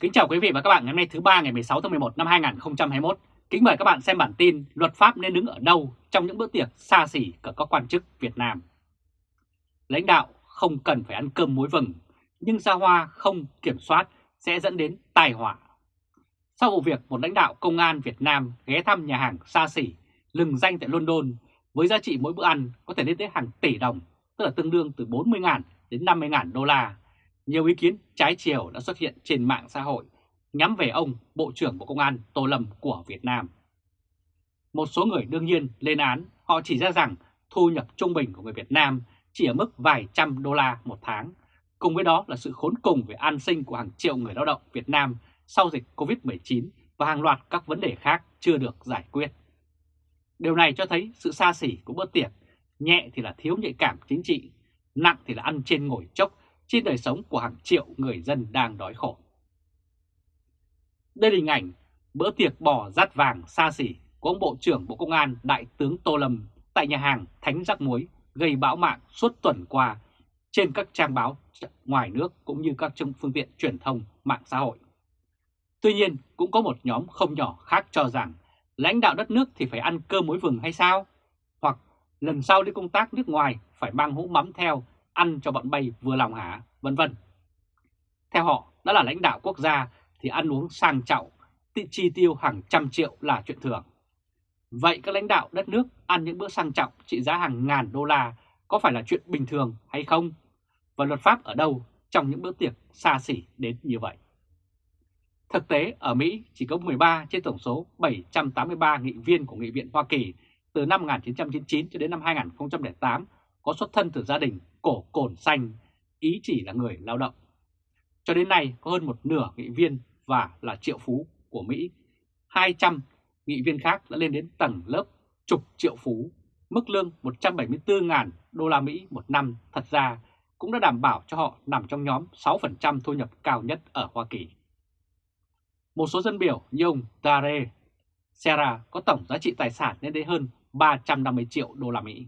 Kính chào quý vị và các bạn ngày hôm nay thứ ba ngày 16 tháng 11 năm 2021. Kính mời các bạn xem bản tin luật pháp nên đứng ở đâu trong những bữa tiệc xa xỉ của các quan chức Việt Nam. Lãnh đạo không cần phải ăn cơm muối vừng, nhưng ra hoa không kiểm soát sẽ dẫn đến tai họa. Sau vụ việc một lãnh đạo công an Việt Nam ghé thăm nhà hàng xa xỉ lừng danh tại London với giá trị mỗi bữa ăn có thể lên tới hàng tỷ đồng, tức là tương đương từ 40.000 đến 50.000 đô la nhiều ý kiến trái chiều đã xuất hiện trên mạng xã hội nhắm về ông Bộ trưởng Bộ Công an Tô Lâm của Việt Nam. Một số người đương nhiên lên án, họ chỉ ra rằng thu nhập trung bình của người Việt Nam chỉ ở mức vài trăm đô la một tháng. Cùng với đó là sự khốn cùng về an sinh của hàng triệu người lao động Việt Nam sau dịch Covid-19 và hàng loạt các vấn đề khác chưa được giải quyết. Điều này cho thấy sự xa xỉ của bữa tiệc, nhẹ thì là thiếu nhạy cảm chính trị, nặng thì là ăn trên ngồi chốc trên đời sống của hàng triệu người dân đang đói khổ. Đây là hình ảnh bữa tiệc bò rát vàng xa xỉ của ông Bộ trưởng Bộ Công an, Đại tướng Tô Lâm tại nhà hàng Thánh Rắc Muối, gây bão mạng suốt tuần qua trên các trang báo ngoài nước cũng như các phương tiện truyền thông mạng xã hội. Tuy nhiên, cũng có một nhóm không nhỏ khác cho rằng lãnh đạo đất nước thì phải ăn cơm muối vừng hay sao? Hoặc lần sau đi công tác nước ngoài phải mang hũ mắm theo ăn cho bọn bay vừa lòng hả, vân vân. Theo họ, đã là lãnh đạo quốc gia thì ăn uống sang trọng, chi tiêu hàng trăm triệu là chuyện thường. Vậy các lãnh đạo đất nước ăn những bữa sang trọng trị giá hàng ngàn đô la có phải là chuyện bình thường hay không? Và luật pháp ở đâu trong những bữa tiệc xa xỉ đến như vậy? Thực tế ở Mỹ chỉ có 13 trên tổng số 783 nghị viên của Nghị viện Hoa Kỳ từ năm 1999 cho đến năm 2008 có xuất thân từ gia đình cổ cồn xanh, ý chỉ là người lao động. Cho đến nay có hơn một nửa nghị viên và là triệu phú của Mỹ. 200 nghị viên khác đã lên đến tầng lớp chục triệu phú. Mức lương 174.000 đô la Mỹ một năm thật ra cũng đã đảm bảo cho họ nằm trong nhóm 6% thu nhập cao nhất ở Hoa Kỳ. Một số dân biểu như ông Dare Serra có tổng giá trị tài sản lên đến hơn 350 triệu đô la Mỹ.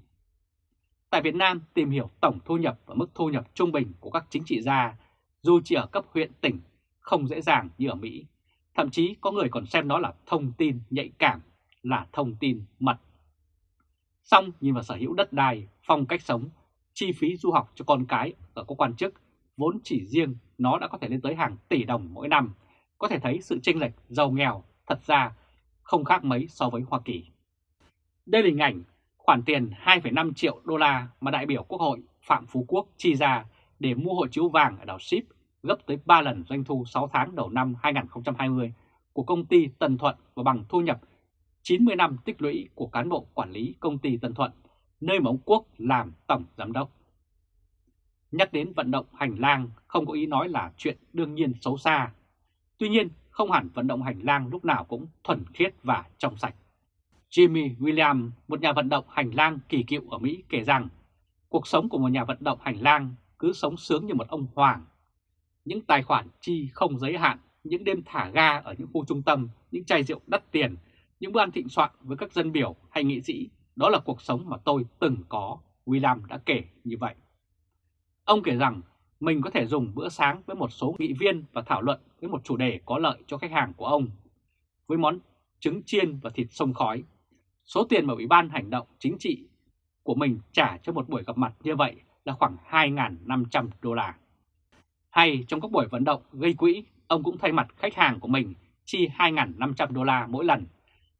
Tại Việt Nam, tìm hiểu tổng thu nhập và mức thu nhập trung bình của các chính trị gia, dù chỉ ở cấp huyện tỉnh, không dễ dàng như ở Mỹ. Thậm chí có người còn xem nó là thông tin nhạy cảm, là thông tin mật. Xong nhìn vào sở hữu đất đai, phong cách sống, chi phí du học cho con cái ở các quan chức, vốn chỉ riêng nó đã có thể lên tới hàng tỷ đồng mỗi năm, có thể thấy sự chênh lệch giàu nghèo thật ra không khác mấy so với Hoa Kỳ. Đây là hình ảnh khoản tiền 2,5 triệu đô la mà đại biểu Quốc hội Phạm Phú Quốc chi ra để mua hộ chiếu vàng ở đảo Ship gấp tới 3 lần doanh thu 6 tháng đầu năm 2020 của công ty Tân Thuận và bằng thu nhập 90 năm tích lũy của cán bộ quản lý công ty Tân Thuận, nơi mà ông Quốc làm tổng giám đốc. Nhắc đến vận động hành lang không có ý nói là chuyện đương nhiên xấu xa. Tuy nhiên, không hẳn vận động hành lang lúc nào cũng thuần khiết và trong sạch. Jimmy William, một nhà vận động hành lang kỳ cựu ở Mỹ kể rằng cuộc sống của một nhà vận động hành lang cứ sống sướng như một ông hoàng. Những tài khoản chi không giới hạn, những đêm thả ga ở những khu trung tâm, những chai rượu đắt tiền, những bữa ăn thịnh soạn với các dân biểu hay nghị sĩ, đó là cuộc sống mà tôi từng có, William đã kể như vậy. Ông kể rằng mình có thể dùng bữa sáng với một số nghị viên và thảo luận với một chủ đề có lợi cho khách hàng của ông. Với món trứng chiên và thịt sông khói, Số tiền mà Ủy ban Hành động Chính trị của mình trả cho một buổi gặp mặt như vậy là khoảng 2.500 đô la. Hay trong các buổi vận động gây quỹ, ông cũng thay mặt khách hàng của mình chi 2.500 đô la mỗi lần,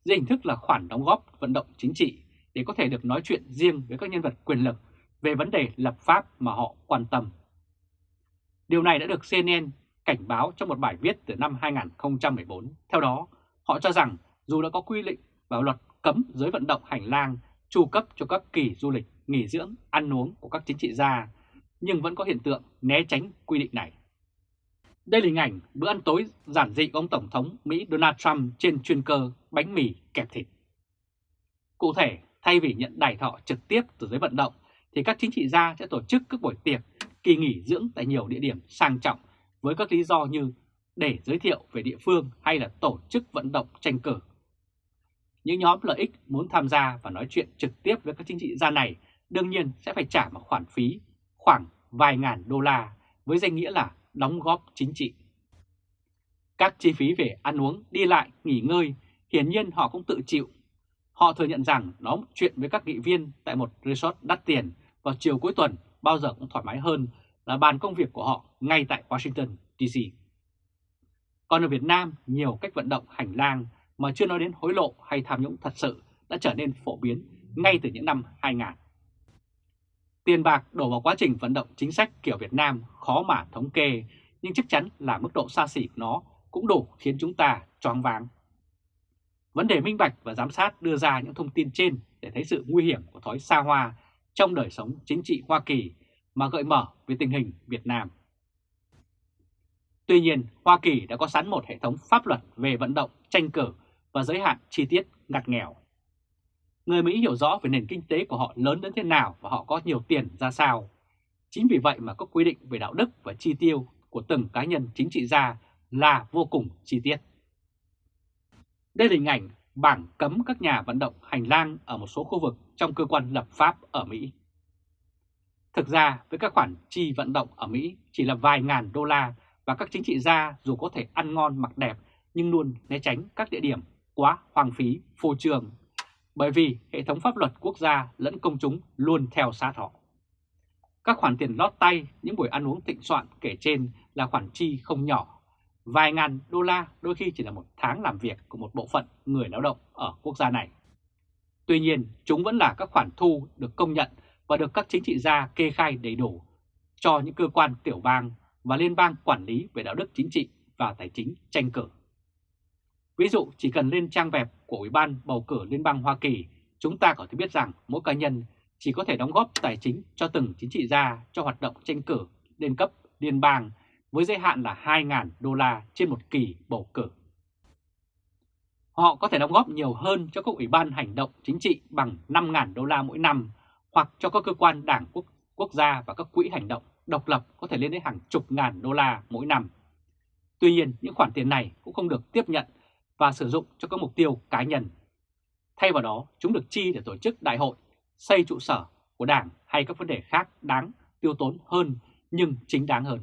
dưới hình thức là khoản đóng góp vận động chính trị để có thể được nói chuyện riêng với các nhân vật quyền lực về vấn đề lập pháp mà họ quan tâm. Điều này đã được CNN cảnh báo trong một bài viết từ năm 2014. Theo đó, họ cho rằng dù đã có quy định vào luật cấm giới vận động hành lang tru cấp cho các kỳ du lịch, nghỉ dưỡng, ăn uống của các chính trị gia, nhưng vẫn có hiện tượng né tránh quy định này. Đây là hình ảnh bữa ăn tối giản dị của ông Tổng thống Mỹ Donald Trump trên chuyên cơ bánh mì kẹp thịt. Cụ thể, thay vì nhận đài thọ trực tiếp từ giới vận động, thì các chính trị gia sẽ tổ chức các buổi tiệc, kỳ nghỉ dưỡng tại nhiều địa điểm sang trọng với các lý do như để giới thiệu về địa phương hay là tổ chức vận động tranh cử những nhóm lợi ích muốn tham gia và nói chuyện trực tiếp với các chính trị gia này đương nhiên sẽ phải trả một khoản phí khoảng vài ngàn đô la với danh nghĩa là đóng góp chính trị. Các chi phí về ăn uống, đi lại, nghỉ ngơi, hiển nhiên họ cũng tự chịu. Họ thừa nhận rằng nói chuyện với các nghị viên tại một resort đắt tiền vào chiều cuối tuần bao giờ cũng thoải mái hơn là bàn công việc của họ ngay tại Washington, D.C. Còn ở Việt Nam, nhiều cách vận động hành lang mà chưa nói đến hối lộ hay tham nhũng thật sự đã trở nên phổ biến ngay từ những năm 2000. Tiền bạc đổ vào quá trình vận động chính sách kiểu Việt Nam khó mà thống kê, nhưng chắc chắn là mức độ xa xỉ của nó cũng đủ khiến chúng ta choáng váng. Vấn đề minh bạch và giám sát đưa ra những thông tin trên để thấy sự nguy hiểm của thói xa hoa trong đời sống chính trị Hoa Kỳ mà gợi mở về tình hình Việt Nam. Tuy nhiên, Hoa Kỳ đã có sẵn một hệ thống pháp luật về vận động, tranh cử và giới hạn chi tiết ngặt nghèo. Người Mỹ hiểu rõ về nền kinh tế của họ lớn đến thế nào và họ có nhiều tiền ra sao. Chính vì vậy mà các quy định về đạo đức và chi tiêu của từng cá nhân chính trị gia là vô cùng chi tiết. Đây là hình ảnh bảng cấm các nhà vận động hành lang ở một số khu vực trong cơ quan lập pháp ở Mỹ. Thực ra với các khoản chi vận động ở Mỹ chỉ là vài ngàn đô la và các chính trị gia dù có thể ăn ngon mặc đẹp nhưng luôn né tránh các địa điểm quá hoang phí, phô trương. Bởi vì hệ thống pháp luật quốc gia lẫn công chúng luôn theo sát họ. Các khoản tiền lót tay, những buổi ăn uống thịnh soạn kể trên là khoản chi không nhỏ. Vài ngàn đô la đôi khi chỉ là một tháng làm việc của một bộ phận người lao động ở quốc gia này. Tuy nhiên, chúng vẫn là các khoản thu được công nhận và được các chính trị gia kê khai đầy đủ cho những cơ quan tiểu bang và liên bang quản lý về đạo đức chính trị và tài chính tranh cử. Ví dụ chỉ cần lên trang web của Ủy ban bầu cử Liên bang Hoa Kỳ, chúng ta có thể biết rằng mỗi cá nhân chỉ có thể đóng góp tài chính cho từng chính trị gia cho hoạt động tranh cử lên cấp liên bang với giới hạn là 2.000 đô la trên một kỳ bầu cử. Họ có thể đóng góp nhiều hơn cho các ủy ban hành động chính trị bằng 5.000 đô la mỗi năm hoặc cho các cơ quan đảng quốc, quốc gia và các quỹ hành động độc lập có thể lên đến hàng chục ngàn đô la mỗi năm. Tuy nhiên, những khoản tiền này cũng không được tiếp nhận và sử dụng cho các mục tiêu cá nhân. Thay vào đó, chúng được chi để tổ chức đại hội, xây trụ sở của đảng hay các vấn đề khác đáng tiêu tốn hơn nhưng chính đáng hơn.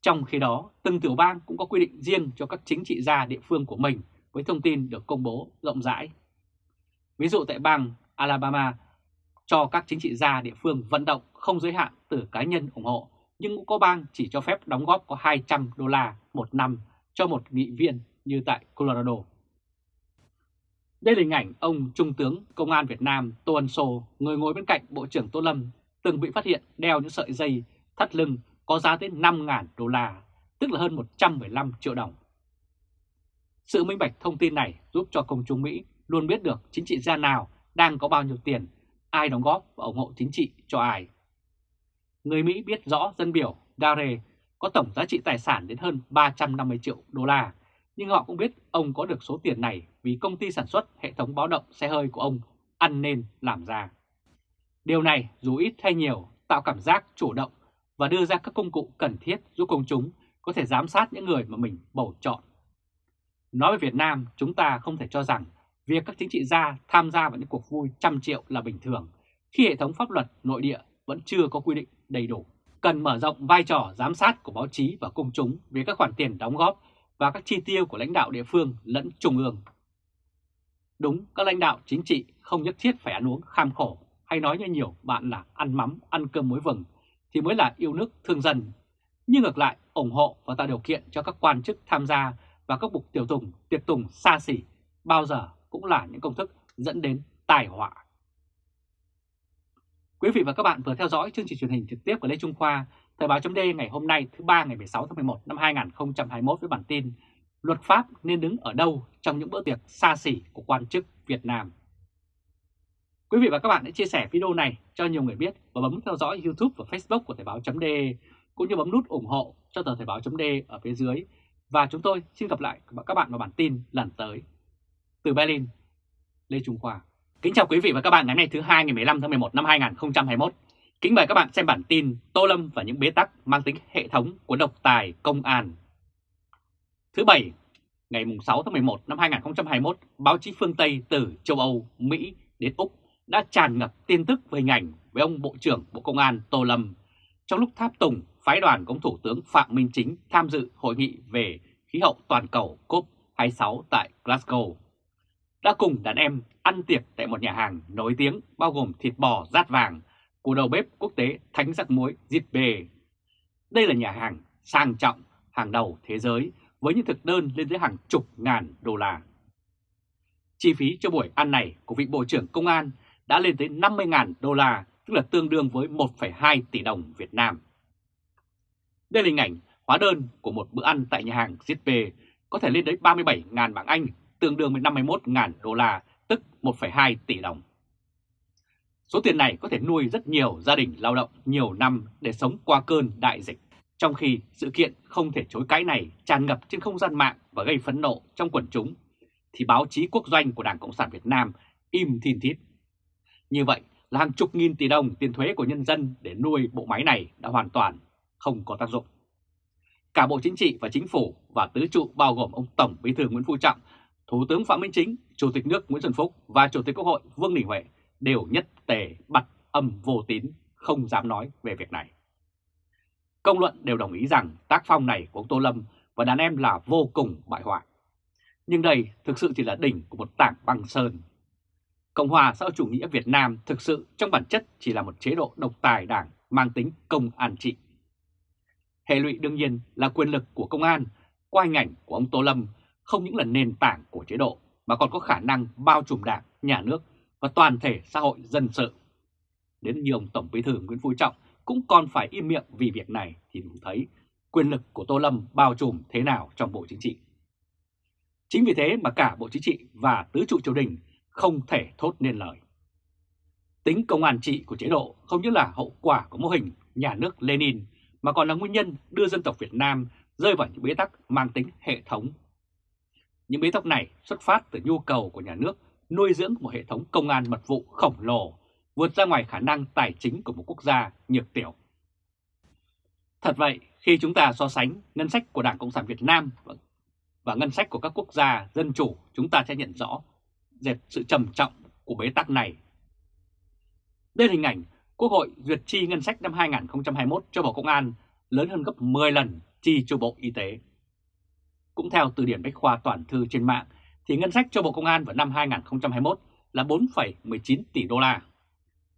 Trong khi đó, từng tiểu bang cũng có quy định riêng cho các chính trị gia địa phương của mình với thông tin được công bố rộng rãi. Ví dụ tại bang Alabama, cho các chính trị gia địa phương vận động không giới hạn từ cá nhân ủng hộ, nhưng cũng có bang chỉ cho phép đóng góp có 200 đô la một năm cho một nghị viên như tại Colorado. Đây là hình ảnh ông Trung tướng Công an Việt Nam Tô Ân Sô, người ngồi bên cạnh Bộ trưởng Tô Lâm, từng bị phát hiện đeo những sợi dây thắt lưng có giá tới 5.000 đô la, tức là hơn 115 triệu đồng. Sự minh bạch thông tin này giúp cho công chúng Mỹ luôn biết được chính trị gia nào đang có bao nhiêu tiền, ai đóng góp và ủng hộ chính trị cho ai. Người Mỹ biết rõ dân biểu Dare có tổng giá trị tài sản đến hơn 350 triệu đô la, nhưng họ cũng biết ông có được số tiền này vì công ty sản xuất hệ thống báo động xe hơi của ông ăn nên làm ra. Điều này dù ít hay nhiều tạo cảm giác chủ động và đưa ra các công cụ cần thiết giúp công chúng có thể giám sát những người mà mình bầu chọn. Nói về Việt Nam, chúng ta không thể cho rằng việc các chính trị gia tham gia vào những cuộc vui trăm triệu là bình thường khi hệ thống pháp luật nội địa vẫn chưa có quy định đầy đủ. Cần mở rộng vai trò giám sát của báo chí và công chúng về các khoản tiền đóng góp và các chi tiêu của lãnh đạo địa phương lẫn trung ương. Đúng, các lãnh đạo chính trị không nhất thiết phải ăn uống kham khổ hay nói như nhiều bạn là ăn mắm, ăn cơm muối vừng thì mới là yêu nước thương dân. Nhưng ngược lại, ủng hộ và tạo điều kiện cho các quan chức tham gia và các bục tiểu tùng, tiệc tùng xa xỉ bao giờ cũng là những công thức dẫn đến tai họa. Quý vị và các bạn vừa theo dõi chương trình truyền hình trực tiếp của Lê Trung Khoa, Thời báo chấm ngày hôm nay thứ ba ngày 16 tháng 11 năm 2021 với bản tin Luật pháp nên đứng ở đâu trong những bữa tiệc xa xỉ của quan chức Việt Nam. Quý vị và các bạn hãy chia sẻ video này cho nhiều người biết và bấm theo dõi YouTube và Facebook của Thời báo chấm cũng như bấm nút ủng hộ cho tờ Thời báo chấm ở phía dưới. Và chúng tôi xin gặp lại các bạn vào bản tin lần tới. Từ Berlin, Lê Trung Khoa. Kính chào quý vị và các bạn ngày hôm nay thứ hai ngày 15 tháng 11 năm 2021. Kính mời các bạn xem bản tin Tô Lâm và những bế tắc mang tính hệ thống của độc tài công an. Thứ Bảy, ngày 6 tháng 11 năm 2021, báo chí phương Tây từ châu Âu, Mỹ đến Úc đã tràn ngập tin tức về hình ảnh với ông Bộ trưởng Bộ Công an Tô Lâm trong lúc tháp tùng phái đoàn của Thủ tướng Phạm Minh Chính tham dự hội nghị về khí hậu toàn cầu COP26 tại Glasgow, đã cùng đàn em ăn tiệc tại một nhà hàng nổi tiếng bao gồm thịt bò rát vàng của đầu bếp quốc tế Thánh Giặc Muối Zitbe. Đây là nhà hàng sang trọng, hàng đầu thế giới với những thực đơn lên tới hàng chục ngàn đô la. Chi phí cho buổi ăn này của vị Bộ trưởng Công an đã lên tới 50.000 đô la, tức là tương đương với 1,2 tỷ đồng Việt Nam. Đây là hình ảnh hóa đơn của một bữa ăn tại nhà hàng ZP có thể lên đến 37.000 bảng Anh, tương đương với 51.000 đô la, tức 1,2 tỷ đồng. Số tiền này có thể nuôi rất nhiều gia đình lao động nhiều năm để sống qua cơn đại dịch. Trong khi sự kiện không thể chối cãi này tràn ngập trên không gian mạng và gây phẫn nộ trong quần chúng, thì báo chí quốc doanh của Đảng Cộng sản Việt Nam im thiên thít. Như vậy là hàng chục nghìn tỷ đồng tiền thuế của nhân dân để nuôi bộ máy này đã hoàn toàn không có tác dụng. Cả Bộ Chính trị và Chính phủ và tứ trụ bao gồm ông Tổng Bí thư Nguyễn Phú Trọng, Thủ tướng Phạm Minh Chính, Chủ tịch nước Nguyễn Xuân Phúc và Chủ tịch Quốc hội Vương Đình Huệ đều nhất tề bật âm vô tín, không dám nói về việc này. Công luận đều đồng ý rằng tác phong này của ông Tô Lâm và đàn em là vô cùng bại hoại. Nhưng đây thực sự chỉ là đỉnh của một tảng băng sơn. Cộng hòa xã hội chủ nghĩa Việt Nam thực sự trong bản chất chỉ là một chế độ độc tài đảng mang tính công an trị. Hệ lụy đương nhiên là quyền lực của công an qua hình ảnh của ông Tô Lâm không những là nền tảng của chế độ mà còn có khả năng bao trùm đảng, nhà nước và toàn thể xã hội dân sự. Đến như ông Tổng Bí thư Nguyễn Phú Trọng cũng còn phải im miệng vì việc này thì đủ thấy quyền lực của Tô Lâm bao trùm thế nào trong Bộ Chính trị. Chính vì thế mà cả Bộ Chính trị và tứ trụ triều đình không thể thốt nên lời. Tính công an trị của chế độ không những là hậu quả của mô hình nhà nước Lenin mà còn là nguyên nhân đưa dân tộc Việt Nam rơi vào những bế tắc mang tính hệ thống. Những bế tắc này xuất phát từ nhu cầu của nhà nước nuôi dưỡng một hệ thống công an mật vụ khổng lồ, vượt ra ngoài khả năng tài chính của một quốc gia nhược tiểu. Thật vậy, khi chúng ta so sánh ngân sách của Đảng Cộng sản Việt Nam và ngân sách của các quốc gia dân chủ, chúng ta sẽ nhận rõ dệt sự trầm trọng của bế tắc này. Đây là hình ảnh Quốc hội duyệt chi ngân sách năm 2021 cho Bộ Công an lớn hơn gấp 10 lần chi cho Bộ Y tế. Cũng theo từ điển Bách Khoa Toàn Thư trên mạng, thì ngân sách cho Bộ Công an vào năm 2021 là 4,19 tỷ đô la.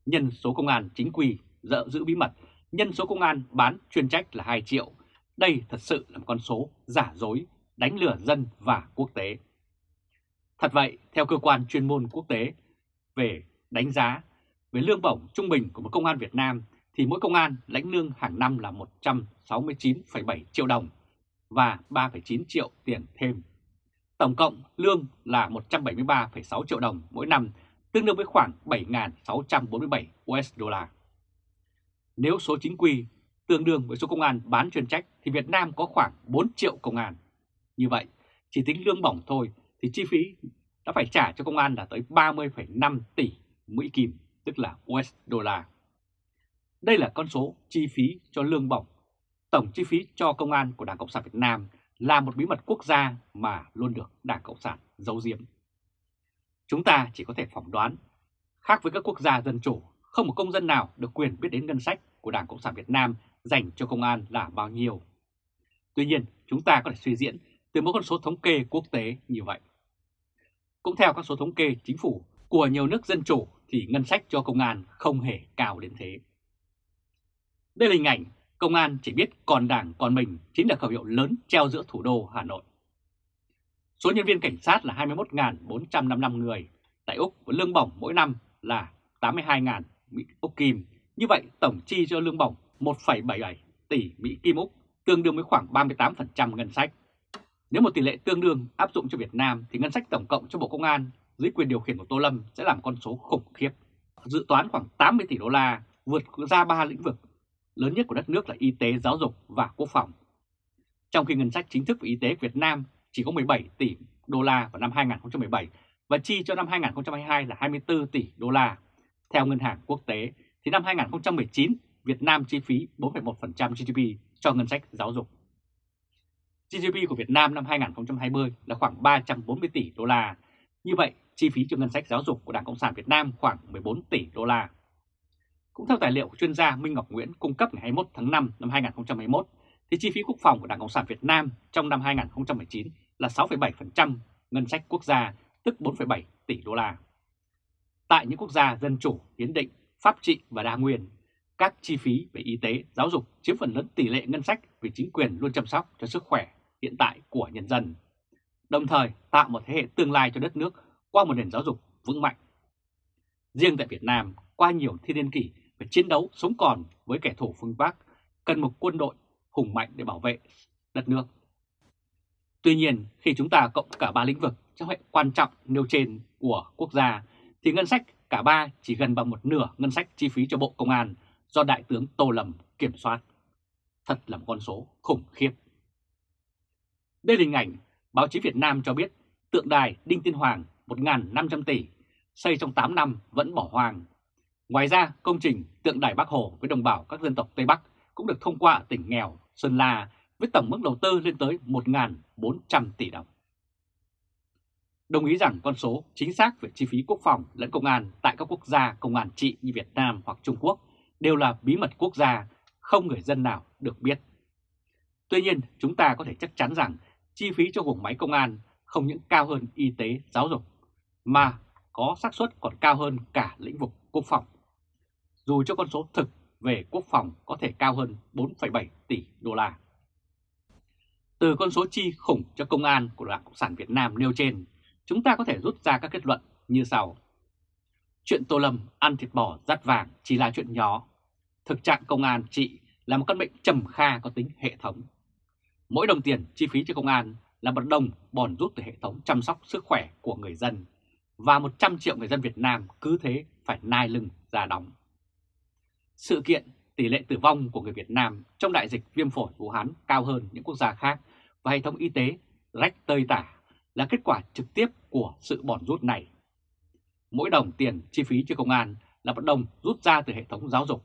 Nhân số công an chính quy dợ giữ bí mật, nhân số công an bán chuyên trách là 2 triệu. Đây thật sự là một con số giả dối, đánh lừa dân và quốc tế. Thật vậy, theo cơ quan chuyên môn quốc tế về đánh giá về lương bổng trung bình của một công an Việt Nam thì mỗi công an lãnh lương hàng năm là 169,7 triệu đồng và 3,9 triệu tiền thêm. Tổng cộng lương là 173,6 triệu đồng mỗi năm, tương đương với khoảng 7.647 USD. Nếu số chính quy tương đương với số công an bán chuyên trách thì Việt Nam có khoảng 4 triệu công an. Như vậy, chỉ tính lương bổng thôi thì chi phí đã phải trả cho công an là tới 30,5 tỷ Mỹ Kim, tức là USD. Đây là con số chi phí cho lương bổng. Tổng chi phí cho công an của Đảng Cộng sản Việt Nam là một bí mật quốc gia mà luôn được Đảng Cộng sản giấu giếm. Chúng ta chỉ có thể phỏng đoán, khác với các quốc gia dân chủ, không một công dân nào được quyền biết đến ngân sách của Đảng Cộng sản Việt Nam dành cho công an là bao nhiêu. Tuy nhiên, chúng ta có thể suy diễn từ một con số thống kê quốc tế như vậy. Cũng theo các số thống kê chính phủ của nhiều nước dân chủ thì ngân sách cho công an không hề cao đến thế. Đây là hình ảnh công an chỉ biết còn đảng còn mình chính là khẩu hiệu lớn treo giữa thủ đô Hà Nội. Số nhân viên cảnh sát là 21.455 người, tại Úc với lương bổng mỗi năm là 82.000 Mỹ Úc Kim. Như vậy tổng chi cho lương bổng 1,77 tỷ Mỹ Kim Úc, tương đương với khoảng 38% ngân sách. Nếu một tỷ lệ tương đương áp dụng cho Việt Nam thì ngân sách tổng cộng cho Bộ Công an dưới quyền điều khiển của Tô Lâm sẽ làm con số khủng khiếp. Dự toán khoảng 80 tỷ đô la, vượt ra ba lĩnh vực lớn nhất của đất nước là y tế, giáo dục và quốc phòng. Trong khi ngân sách chính thức về y tế Việt Nam chỉ có 17 tỷ đô la vào năm 2017 và chi cho năm 2022 là 24 tỷ đô la. Theo Ngân hàng Quốc tế thì năm 2019 Việt Nam chi phí 4,1% GDP cho ngân sách giáo dục. GDP của Việt Nam năm 2020 là khoảng 340 tỷ đô la. Như vậy, chi phí cho ngân sách giáo dục của Đảng Cộng sản Việt Nam khoảng 14 tỷ đô la. Cũng theo tài liệu của chuyên gia Minh Ngọc Nguyễn cung cấp ngày 21 tháng 5 năm 2021, thì chi phí quốc phòng của Đảng Cộng sản Việt Nam trong năm 2019 là 6,7% ngân sách quốc gia, tức 4,7 tỷ đô la. Tại những quốc gia dân chủ, hiến định, pháp trị và đa nguyên, các chi phí về y tế, giáo dục chiếm phần lớn tỷ lệ ngân sách vì chính quyền luôn chăm sóc cho sức khỏe hiện tại của nhân dân, đồng thời tạo một thế hệ tương lai cho đất nước qua một nền giáo dục vững mạnh. Riêng tại Việt Nam, qua nhiều thiên niên kỷ phải chiến đấu sống còn với kẻ thù phương Bắc, cần một quân đội hùng mạnh để bảo vệ đất nước. Tuy nhiên, khi chúng ta cộng cả ba lĩnh vực trong hệ quan trọng nêu trên của quốc gia, thì ngân sách cả ba chỉ gần bằng một nửa ngân sách chi phí cho Bộ Công an do Đại tướng Tô Lâm kiểm soát. Thật là một con số khủng khiếp. Đây là hình ảnh báo chí Việt Nam cho biết tượng đài Đinh Tiên Hoàng 1.500 tỷ xây trong 8 năm vẫn bỏ hoang. Ngoài ra, công trình tượng đài Bắc Hồ với đồng bào các dân tộc Tây Bắc cũng được thông qua ở tỉnh nghèo Sơn La với tổng mức đầu tư lên tới 1.400 tỷ đồng. Đồng ý rằng con số chính xác về chi phí quốc phòng lẫn công an tại các quốc gia công an trị như Việt Nam hoặc Trung Quốc đều là bí mật quốc gia, không người dân nào được biết. Tuy nhiên, chúng ta có thể chắc chắn rằng chi phí cho vùng máy công an không những cao hơn y tế, giáo dục, mà có xác suất còn cao hơn cả lĩnh vực quốc phòng. Dù cho con số thực về quốc phòng có thể cao hơn 4,7 tỷ đô la. Từ con số chi khủng cho công an của Đảng Cộng sản Việt Nam nêu trên, chúng ta có thể rút ra các kết luận như sau. Chuyện Tô Lâm ăn thịt bò rắt vàng chỉ là chuyện nhỏ. Thực trạng công an trị là một căn bệnh trầm kha có tính hệ thống. Mỗi đồng tiền chi phí cho công an là một đồng bòn rút từ hệ thống chăm sóc sức khỏe của người dân và 100 triệu người dân Việt Nam cứ thế phải nai lưng ra đóng. Sự kiện tỷ lệ tử vong của người Việt Nam trong đại dịch viêm phổi Vũ Hán cao hơn những quốc gia khác và hệ thống y tế rách tơi tả là kết quả trực tiếp của sự bòn rút này. Mỗi đồng tiền chi phí cho công an là một đồng rút ra từ hệ thống giáo dục,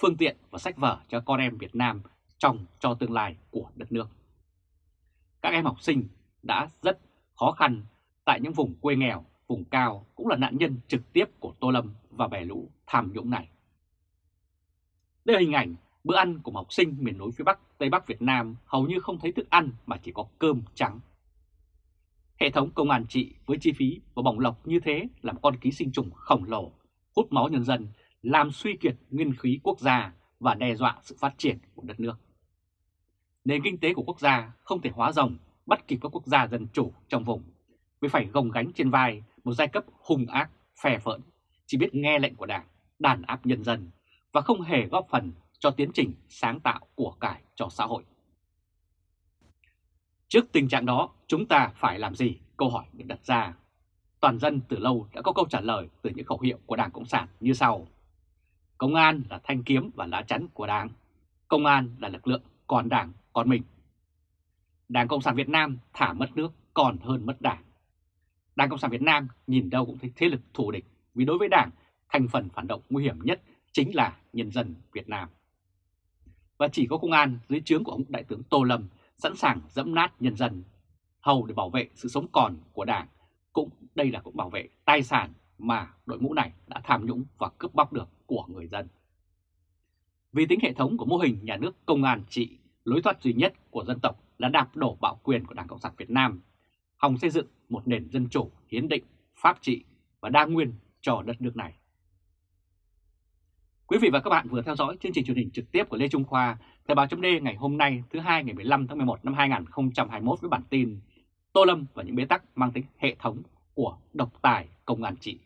phương tiện và sách vở cho con em Việt Nam trong cho tương lai của đất nước. Các em học sinh đã rất khó khăn tại những vùng quê nghèo, vùng cao cũng là nạn nhân trực tiếp của Tô Lâm và bè lũ tham nhũng này. Đây là hình ảnh bữa ăn của một học sinh miền núi phía Bắc, Tây Bắc Việt Nam hầu như không thấy thức ăn mà chỉ có cơm trắng. Hệ thống công an trị với chi phí và bỏng lọc như thế là một con ký sinh trùng khổng lồ, hút máu nhân dân, làm suy kiệt nguyên khí quốc gia và đe dọa sự phát triển của đất nước. Nền kinh tế của quốc gia không thể hóa rồng bắt kịp các quốc gia dân chủ trong vùng, vì phải gồng gánh trên vai một giai cấp hung ác, phè phỡn, chỉ biết nghe lệnh của đảng, đàn áp nhân dân và không hề góp phần cho tiến trình sáng tạo của cải cho xã hội. Trước tình trạng đó, chúng ta phải làm gì? Câu hỏi được đặt ra. Toàn dân từ lâu đã có câu trả lời từ những khẩu hiệu của Đảng Cộng sản như sau. Công an là thanh kiếm và lá chắn của Đảng. Công an là lực lượng còn Đảng còn mình. Đảng Cộng sản Việt Nam thả mất nước còn hơn mất Đảng. Đảng Cộng sản Việt Nam nhìn đâu cũng thấy thế lực thù địch vì đối với Đảng, thành phần phản động nguy hiểm nhất chính là nhân dân Việt Nam. Và chỉ có công an dưới trướng của ông Đại tướng Tô Lâm sẵn sàng dẫm nát nhân dân, hầu để bảo vệ sự sống còn của Đảng. Cũng đây là cũng bảo vệ tài sản mà đội ngũ này đã tham nhũng và cướp bóc được của người dân. Vì tính hệ thống của mô hình nhà nước công an trị, lối thoát duy nhất của dân tộc là đạp đổ bạo quyền của Đảng Cộng sản Việt Nam, hòng xây dựng một nền dân chủ, hiến định, pháp trị và đa nguyên cho đất nước này. Quý vị và các bạn vừa theo dõi chương trình truyền hình trực tiếp của Lê Trung Khoa, Thời báo chấm ngày hôm nay thứ hai ngày 15 tháng 11 năm 2021 với bản tin Tô Lâm và những bế tắc mang tính hệ thống của độc tài công an trị.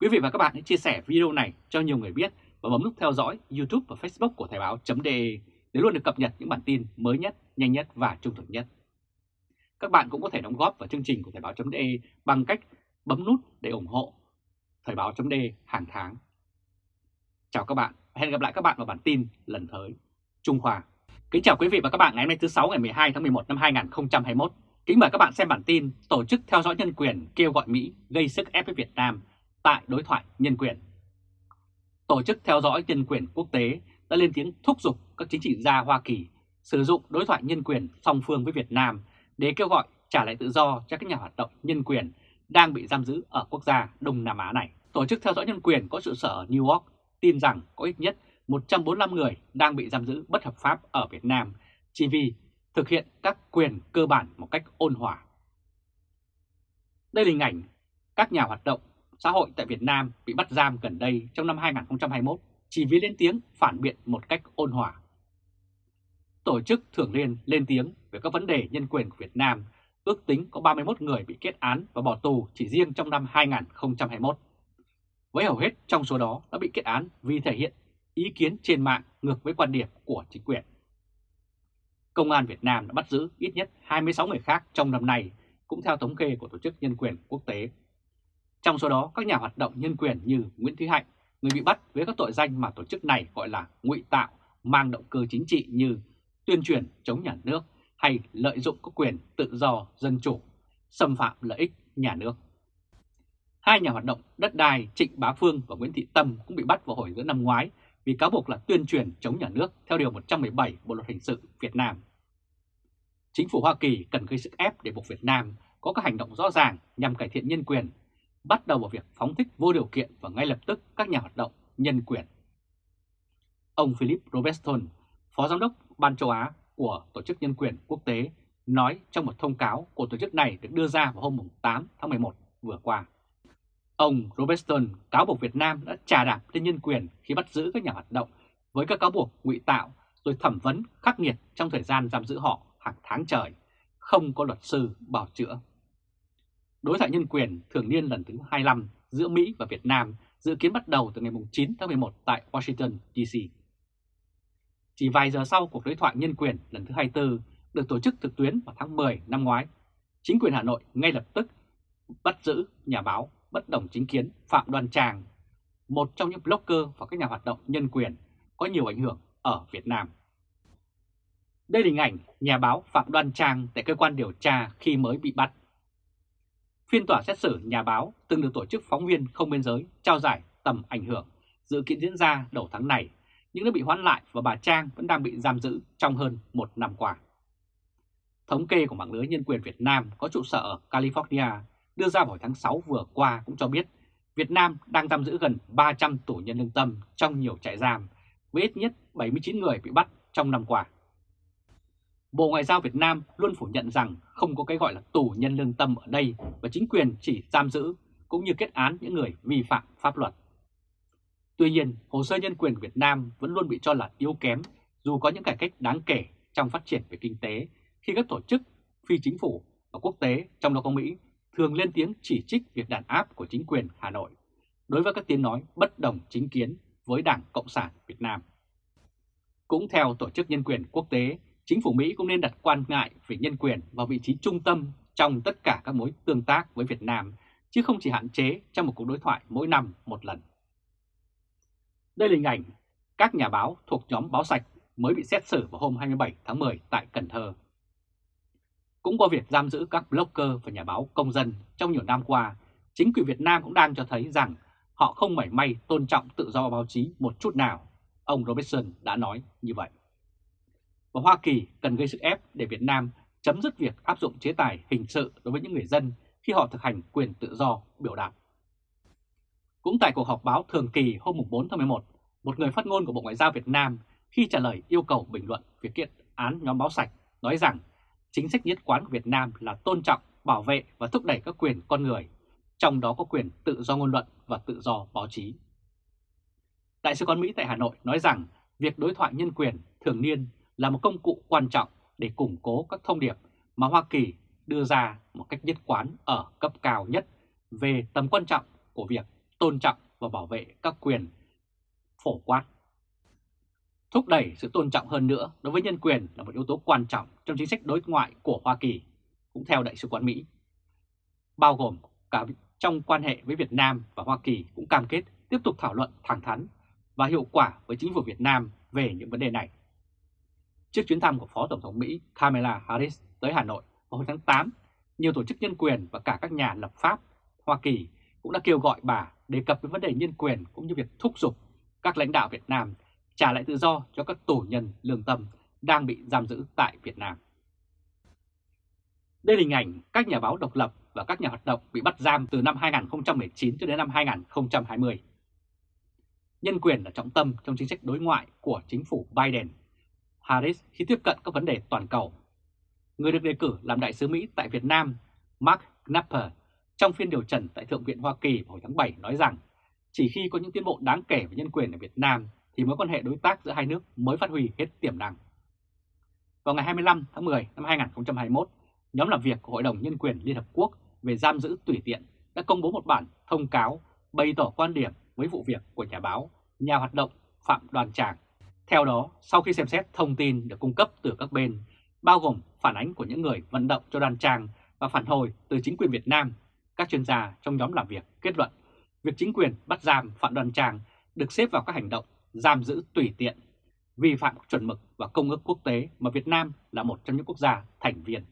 Quý vị và các bạn hãy chia sẻ video này cho nhiều người biết và bấm nút theo dõi YouTube và Facebook của Thời báo.de để luôn được cập nhật những bản tin mới nhất, nhanh nhất và trung thực nhất. Các bạn cũng có thể đóng góp vào chương trình của Thời báo.de bằng cách bấm nút để ủng hộ Thời báo.de hàng tháng. Chào các bạn, hẹn gặp lại các bạn vào bản tin lần tới. Trung Khoa Kính chào quý vị và các bạn ngày hôm nay thứ 6 ngày 12 tháng 11 năm 2021. Kính mời các bạn xem bản tin Tổ chức theo dõi nhân quyền kêu gọi Mỹ gây sức ép với Việt Nam tại đối thoại nhân quyền. Tổ chức theo dõi nhân quyền quốc tế đã lên tiếng thúc giục các chính trị gia Hoa Kỳ sử dụng đối thoại nhân quyền song phương với Việt Nam để kêu gọi trả lại tự do cho các nhà hoạt động nhân quyền đang bị giam giữ ở quốc gia Đông Nam Á này. Tổ chức theo dõi nhân quyền có trụ sở ở New York tin rằng có ít nhất 145 người đang bị giam giữ bất hợp pháp ở Việt Nam chỉ vì thực hiện các quyền cơ bản một cách ôn hòa. Đây là hình ảnh các nhà hoạt động xã hội tại Việt Nam bị bắt giam gần đây trong năm 2021 chỉ vì lên tiếng phản biện một cách ôn hòa. Tổ chức Thường Liên lên tiếng về các vấn đề nhân quyền của Việt Nam, ước tính có 31 người bị kết án và bỏ tù chỉ riêng trong năm 2021. Với hầu hết trong số đó đã bị kết án vì thể hiện ý kiến trên mạng ngược với quan điểm của chính quyền. Công an Việt Nam đã bắt giữ ít nhất 26 người khác trong năm nay, cũng theo thống kê của Tổ chức Nhân quyền Quốc tế. Trong số đó, các nhà hoạt động nhân quyền như Nguyễn Thúy Hạnh, người bị bắt với các tội danh mà tổ chức này gọi là ngụy tạo, mang động cơ chính trị như tuyên truyền chống nhà nước hay lợi dụng các quyền tự do dân chủ, xâm phạm lợi ích nhà nước. Hai nhà hoạt động đất đai Trịnh Bá Phương và Nguyễn Thị Tâm cũng bị bắt vào hồi giữa năm ngoái vì cáo buộc là tuyên truyền chống nhà nước theo Điều 117 Bộ Luật Hình sự Việt Nam. Chính phủ Hoa Kỳ cần gây sức ép để buộc Việt Nam có các hành động rõ ràng nhằm cải thiện nhân quyền, bắt đầu vào việc phóng thích vô điều kiện và ngay lập tức các nhà hoạt động nhân quyền. Ông Philip Robertson, Phó Giám đốc Ban châu Á của Tổ chức Nhân quyền Quốc tế, nói trong một thông cáo của tổ chức này được đưa ra vào hôm 8 tháng 11 vừa qua. Ông Robertson cáo buộc Việt Nam đã trà đạp lên nhân quyền khi bắt giữ các nhà hoạt động với các cáo buộc ngụy tạo rồi thẩm vấn khắc nghiệt trong thời gian giam giữ họ hàng tháng trời, không có luật sư bảo chữa. Đối thoại nhân quyền thường niên lần thứ 25 giữa Mỹ và Việt Nam dự kiến bắt đầu từ ngày 9 tháng 11 tại Washington, D.C. Chỉ vài giờ sau cuộc đối thoại nhân quyền lần thứ 24 được tổ chức trực tuyến vào tháng 10 năm ngoái, chính quyền Hà Nội ngay lập tức bắt giữ nhà báo bất đồng chính kiến Phạm Đoan Trang, một trong những blogger và các nhà hoạt động nhân quyền có nhiều ảnh hưởng ở Việt Nam. Đây là hình ảnh nhà báo Phạm Đoan Trang tại cơ quan điều tra khi mới bị bắt. Phiên tòa xét xử nhà báo từng được tổ chức phóng viên không biên giới trao giải tầm ảnh hưởng dự kiến diễn ra đầu tháng này, nhưng đã bị hoãn lại và bà Trang vẫn đang bị giam giữ trong hơn một năm qua. Thống kê của mạng lưới nhân quyền Việt Nam có trụ sở ở California đưa ra vào tháng 6 vừa qua cũng cho biết Việt Nam đang giam giữ gần 300 tù nhân lương tâm trong nhiều trại giam, với ít nhất 79 người bị bắt trong năm qua. Bộ Ngoại giao Việt Nam luôn phủ nhận rằng không có cái gọi là tù nhân lương tâm ở đây và chính quyền chỉ giam giữ cũng như kết án những người vi phạm pháp luật. Tuy nhiên, hồ sơ nhân quyền Việt Nam vẫn luôn bị cho là yếu kém dù có những cải cách đáng kể trong phát triển về kinh tế khi các tổ chức phi chính phủ và quốc tế trong đó có Mỹ thường lên tiếng chỉ trích việc đàn áp của chính quyền Hà Nội đối với các tiếng nói bất đồng chính kiến với Đảng Cộng sản Việt Nam. Cũng theo Tổ chức Nhân quyền Quốc tế, chính phủ Mỹ cũng nên đặt quan ngại về nhân quyền vào vị trí trung tâm trong tất cả các mối tương tác với Việt Nam, chứ không chỉ hạn chế trong một cuộc đối thoại mỗi năm một lần. Đây là hình ảnh các nhà báo thuộc nhóm Báo Sạch mới bị xét xử vào hôm 27 tháng 10 tại Cần Thơ. Cũng qua việc giam giữ các blogger và nhà báo công dân trong nhiều năm qua, chính quyền Việt Nam cũng đang cho thấy rằng họ không mảy may tôn trọng tự do báo chí một chút nào. Ông Robertson đã nói như vậy. Và Hoa Kỳ cần gây sức ép để Việt Nam chấm dứt việc áp dụng chế tài hình sự đối với những người dân khi họ thực hành quyền tự do biểu đạt. Cũng tại cuộc họp báo thường kỳ hôm 4 tháng 11, một người phát ngôn của Bộ Ngoại giao Việt Nam khi trả lời yêu cầu bình luận việc kiện án nhóm báo sạch nói rằng chính sách nhất quán của Việt Nam là tôn trọng, bảo vệ và thúc đẩy các quyền con người, trong đó có quyền tự do ngôn luận và tự do báo chí. Đại sứ quán Mỹ tại Hà Nội nói rằng việc đối thoại nhân quyền thường niên là một công cụ quan trọng để củng cố các thông điệp mà Hoa Kỳ đưa ra một cách nhất quán ở cấp cao nhất về tầm quan trọng của việc tôn trọng và bảo vệ các quyền phổ quát Thúc đẩy sự tôn trọng hơn nữa đối với nhân quyền là một yếu tố quan trọng trong chính sách đối ngoại của Hoa Kỳ, cũng theo Đại sứ quán Mỹ. Bao gồm cả trong quan hệ với Việt Nam và Hoa Kỳ cũng cam kết tiếp tục thảo luận thẳng thắn và hiệu quả với chính phủ Việt Nam về những vấn đề này. Trước chuyến thăm của Phó Tổng thống Mỹ Kamala Harris tới Hà Nội vào hồi tháng 8, nhiều tổ chức nhân quyền và cả các nhà lập pháp Hoa Kỳ cũng đã kêu gọi bà đề cập đến vấn đề nhân quyền cũng như việc thúc giục các lãnh đạo Việt Nam trả lại tự do cho các tổ nhân lương tâm đang bị giam giữ tại Việt Nam. Đây là hình ảnh các nhà báo độc lập và các nhà hoạt động bị bắt giam từ năm 2019 cho đến năm 2020. nhân quyền là trọng tâm trong chính sách đối ngoại của chính phủ Biden. Harris khi tiếp cận các vấn đề toàn cầu. Người được đề cử làm đại sứ Mỹ tại Việt Nam, Mark Knapper, trong phiên điều trần tại Thượng viện Hoa Kỳ hồi tháng 7 nói rằng chỉ khi có những tiến bộ đáng kể về nhân quyền ở Việt Nam thì mối quan hệ đối tác giữa hai nước mới phát huy hết tiềm năng. Vào ngày 25 tháng 10 năm 2021, nhóm làm việc của Hội đồng Nhân quyền Liên Hợp Quốc về giam giữ tùy tiện đã công bố một bản thông cáo bày tỏ quan điểm với vụ việc của nhà báo, nhà hoạt động Phạm Đoàn Tràng. Theo đó, sau khi xem xét thông tin được cung cấp từ các bên, bao gồm phản ánh của những người vận động cho Đoàn Tràng và phản hồi từ chính quyền Việt Nam, các chuyên gia trong nhóm làm việc kết luận việc chính quyền bắt giam Phạm Đoàn Tràng được xếp vào các hành động giam giữ tùy tiện, vi phạm các chuẩn mực và công ước quốc tế mà Việt Nam là một trong những quốc gia thành viên.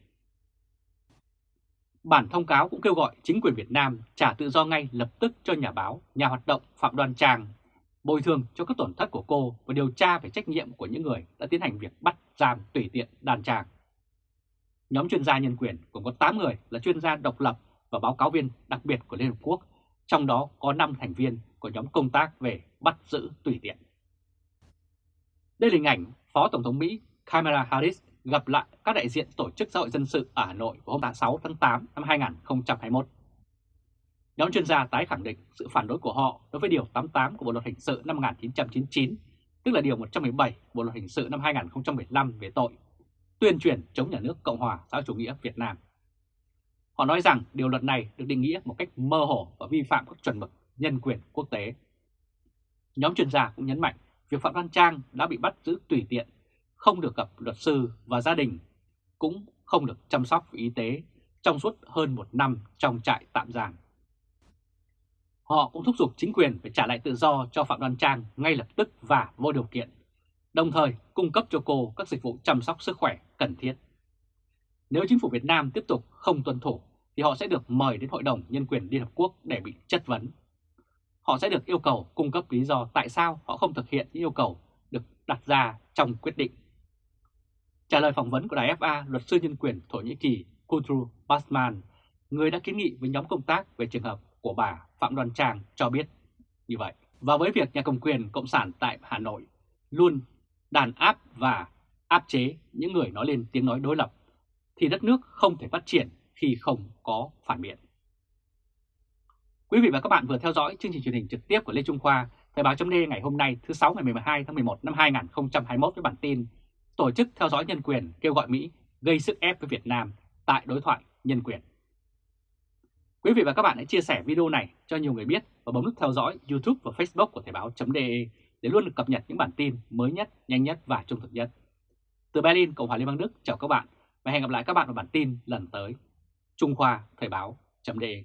Bản thông cáo cũng kêu gọi chính quyền Việt Nam trả tự do ngay lập tức cho nhà báo, nhà hoạt động Phạm Đoan Trang, bồi thường cho các tổn thất của cô và điều tra về trách nhiệm của những người đã tiến hành việc bắt giam tùy tiện đàn trang. Nhóm chuyên gia nhân quyền cũng có 8 người là chuyên gia độc lập và báo cáo viên đặc biệt của Liên Hợp Quốc, trong đó có 5 thành viên của nhóm công tác về bắt giữ tùy tiện. Đây là hình ảnh Phó Tổng thống Mỹ Kamala Harris gặp lại các đại diện Tổ chức Xã hội Dân sự ở Hà Nội vào hôm 6 tháng 8 năm 2021. Nhóm chuyên gia tái khẳng định sự phản đối của họ đối với Điều 88 của Bộ Luật Hình sự năm 1999, tức là Điều 117 Bộ Luật Hình sự năm 2015 về tội tuyên truyền chống nhà nước Cộng hòa xã chủ nghĩa Việt Nam. Họ nói rằng điều luật này được định nghĩa một cách mơ hồ và vi phạm các chuẩn mực nhân quyền quốc tế. Nhóm chuyên gia cũng nhấn mạnh việc Phạm Văn Trang đã bị bắt giữ tùy tiện, không được gặp luật sư và gia đình, cũng không được chăm sóc y tế trong suốt hơn một năm trong trại tạm giam. Họ cũng thúc giục chính quyền phải trả lại tự do cho Phạm Đoan Trang ngay lập tức và vô điều kiện, đồng thời cung cấp cho cô các dịch vụ chăm sóc sức khỏe cần thiết. Nếu chính phủ Việt Nam tiếp tục không tuân thủ, thì họ sẽ được mời đến Hội đồng Nhân quyền Liên Hợp Quốc để bị chất vấn. Họ sẽ được yêu cầu cung cấp lý do tại sao họ không thực hiện những yêu cầu được đặt ra trong quyết định. Trả lời phỏng vấn của Đài FA, luật sư nhân quyền Thổ Nhĩ Kỳ Kutru Basman, người đã kiến nghị với nhóm công tác về trường hợp của bà Phạm Đoàn Trang cho biết như vậy. Và với việc nhà cầm quyền Cộng sản tại Hà Nội luôn đàn áp và áp chế những người nói lên tiếng nói đối lập, thì đất nước không thể phát triển khi không có phản biện. Quý vị và các bạn vừa theo dõi chương trình truyền hình trực tiếp của Lê Trung Khoa, Thời báo chấm ngày hôm nay thứ 6 ngày 12 tháng 11 năm 2021 với bản tin Tổ chức theo dõi nhân quyền kêu gọi Mỹ gây sức ép với Việt Nam tại đối thoại nhân quyền. Quý vị và các bạn hãy chia sẻ video này cho nhiều người biết và bấm nút theo dõi YouTube và Facebook của Thời báo.de để luôn được cập nhật những bản tin mới nhất, nhanh nhất và trung thực nhất. Từ Berlin, Cộng hòa Liên bang Đức, chào các bạn và hẹn gặp lại các bạn vào bản tin lần tới. Trung Khoa Thời báo.de